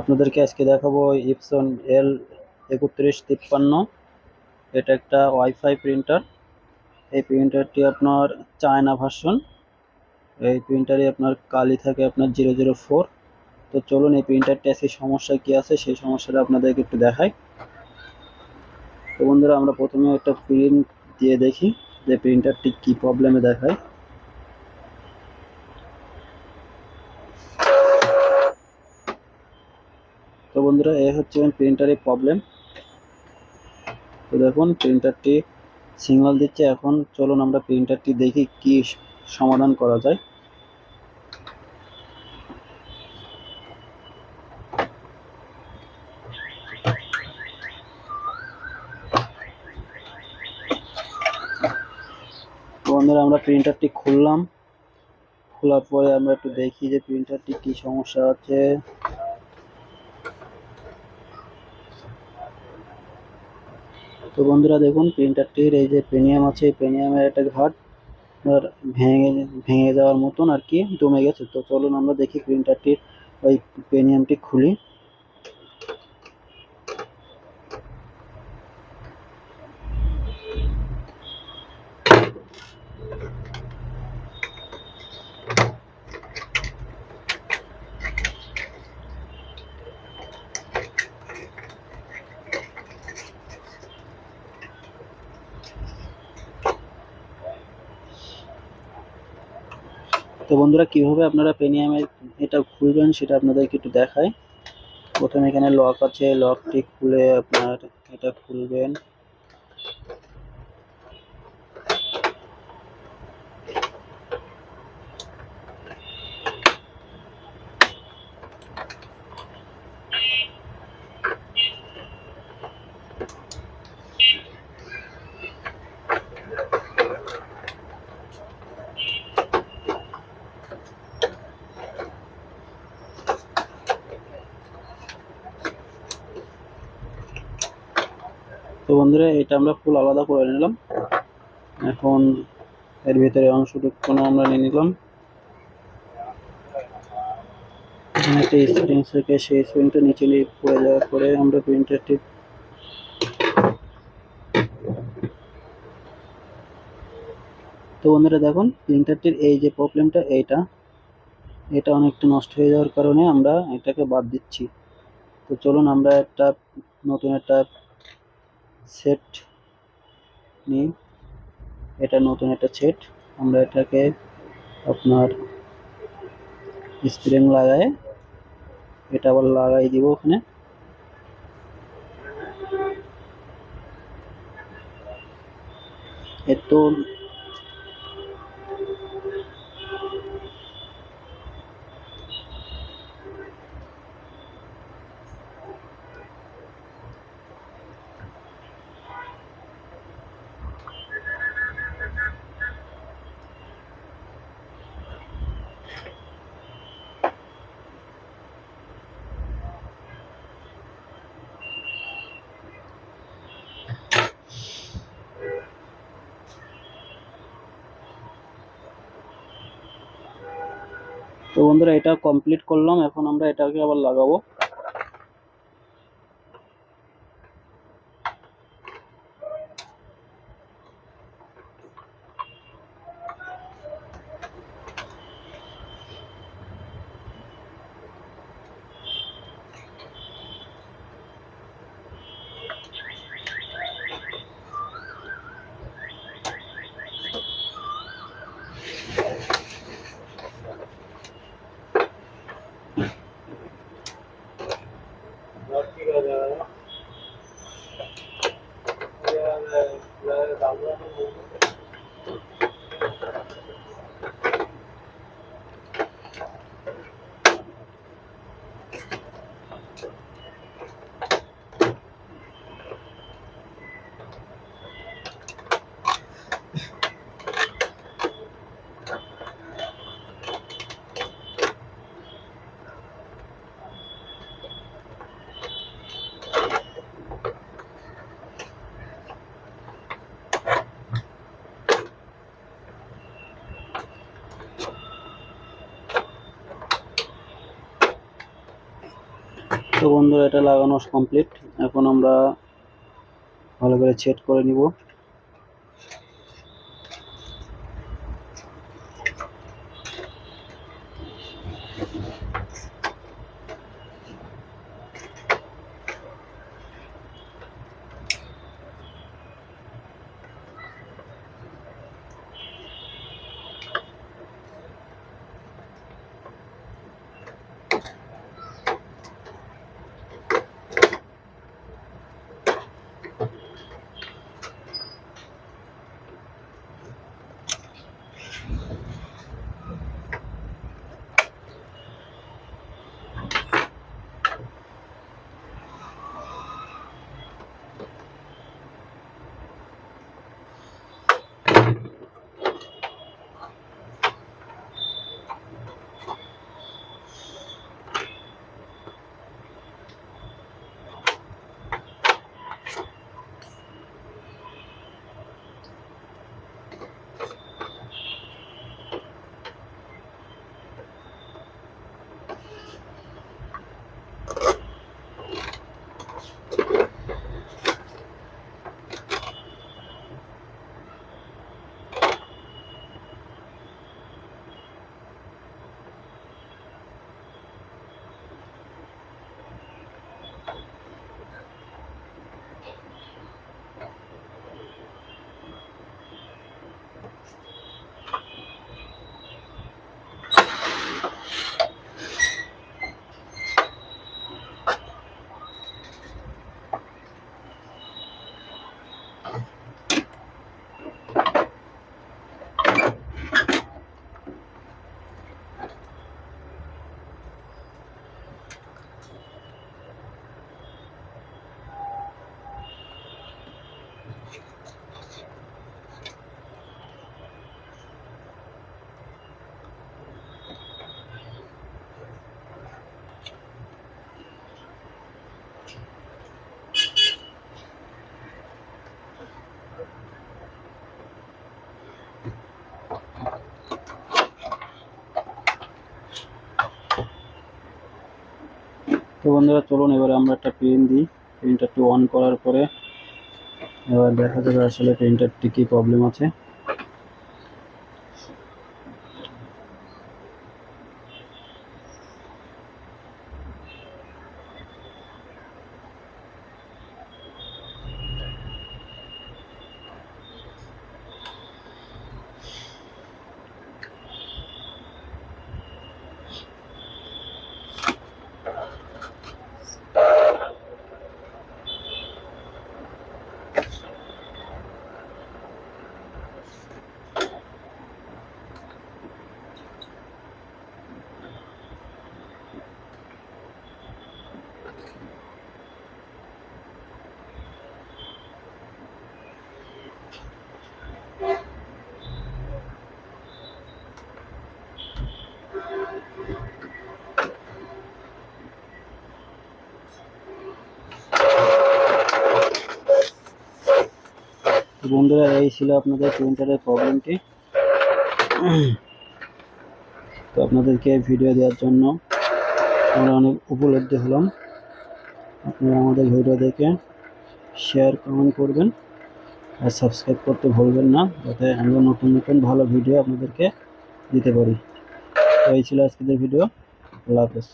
আপনাদেরকে আজকে দেখাবো ইপসন এল একত্রিশ তিপ্পান্ন। এটা একটা ওয়াইফাই প্রিন্টার এই প্রিন্টারটি আপনার চায়না ভার্সন এই প্রিন্টারে আপনার কালি থাকে আপনার জিরো জিরো ফোর তো চলুন এই প্রিন্টারটি আজকে সমস্যা কি আছে, সেই সমস্যাটা আপনাদেরকে একটু দেখাই। তো বন্ধুরা, আমরা প্রথমে একটা প্রিন্ট দিয়ে দেখি যে প্রিন্টারটি কি প্রবলেমে দেখায়। বন্ধুরা, এ হচ্ছে প্রিন্টারের প্রবলেম তো দেখুন প্রিন্টারটি সিগন্যাল দিচ্ছে। এখন চলুন আমরা প্রিন্টারটি দেখি কি সমাধান করা যায়। বন্ধুরা, আমরা প্রিন্টারটি খুললাম। খোলার পরে আমরা একটু দেখি যে প্রিন্টারটি কি সমস্যা আছে। তো বন্ধুরা দেখুন প্রিন্টারটির এই যে প্রিমিয়াম আছে পেনিয়ামের একটা ঘাট আর ভেঙে ভেঙে যাওয়ার মতন আর কি জমে গেছে। তো চলুন আমরা দেখি প্রিন্টারটির ওই প্রিমিয়ামটি খুলি। তো বন্ধুরা, কীভাবে আপনারা পেনিয়ামে এটা খুলবেন সেটা আপনাদেরকে একটু দেখায় প্রথমে এখানে লক আছে লকটি খুলে আপনার এটা খুলবেন। তো বন্ধুরা, এটা আমরা ফুল আলাদা করে নিলাম। এখন এর ভিতরে অংশটুকু আমরা নিয়ে নিলাম। একটা স্প্রিং থেকে সেই স্প্রিংটা নিচে নিয়ে পড়ে যাওয়ার পরে আমরা প্রিন্টারটি তো বন্ধুরা, দেখুন প্রিন্টারটির এই যে প্রবলেমটা এইটা, এটা অনেকটা নষ্ট হয়ে যাওয়ার কারণে আমরা এটাকে বাদ দিচ্ছি। তো চলুন, আমরা একটা নতুন একটা সেট নিই। এটা নতুন একটা সেট আমরা এটাকে আপনার স্প্রিং লাগায় এটা আবার লাগাই দিব ওখানে। এত তো বন্ধুরা এটা কমপ্লিট করলাম এখন আমরা এটাকে আবার লাগাবো। বন্ধুরা এটা লাগানো কমপ্লিট এখন আমরা ভালো করে চেট করে নিব। তো বন্ধুরা, চলুন এবারে আমরা একটা পেন দিই। প্রিন্টারটি অন করার পরে এবার দেখা যাবে আসলে প্রিন্টারটি কী প্রবলেম আছে। তো বন্ধুরা, এই ছিল আপনাদের প্রিন্টারের প্রবলেমটি তো আপনাদেরকে ভিডিও দেওয়ার জন্য আমরা অনেক উপলব্ধি হলাম। আপনারা আমাদের ভিডিও দেখে শেয়ার কমেন্ট করবেন আর সাবস্ক্রাইব করতে ভুলবেন না, যাতে আমরা নতুন নতুন ভালো ভিডিও আপনাদেরকে দিতে পারি। তো এই ছিল আজকের ভিডিও আল্লাহ হাফেজ।